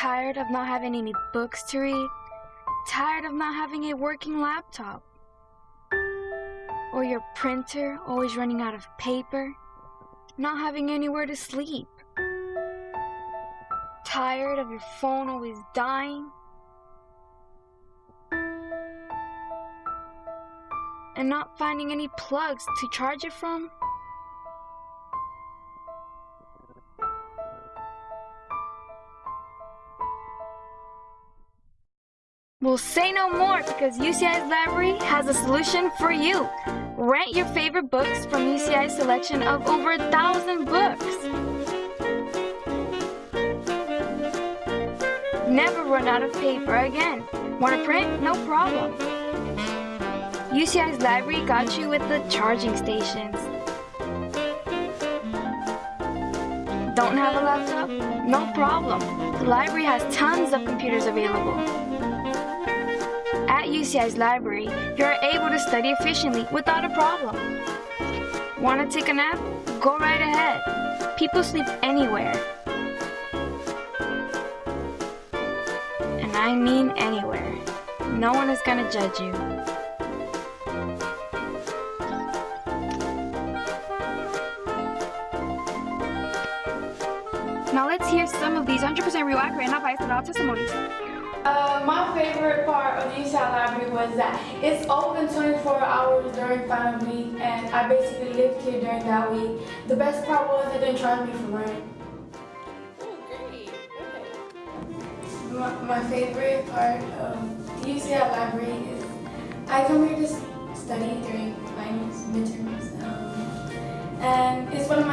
Tired of not having any books to read? Tired of not having a working laptop? Or your printer always running out of paper? Not having anywhere to sleep? Tired of your phone always dying? And not finding any plugs to charge it from? Well, say no more because UCI's library has a solution for you. Rent your favorite books from UCI's selection of over a thousand books. Never run out of paper again. Want to print? No problem. UCI's library got you with the charging stations. Don't have a laptop? No problem. The library has tons of computers available. UCI's library, you are able to study efficiently without a problem. Want to take a nap? Go right ahead. People sleep anywhere. And I mean anywhere. No one is gonna judge you. Now let's hear some of these 100% real, accurate, and not biased all testimonies. Uh, my favorite part of the UCI Library was that it's open 24 hours during final week and I basically lived here during that week. The best part was it didn't charge me for rent. Oh, great. Okay. My, my favorite part of the UCI Library is I come here to study during finals, midterms, um, and it's one of my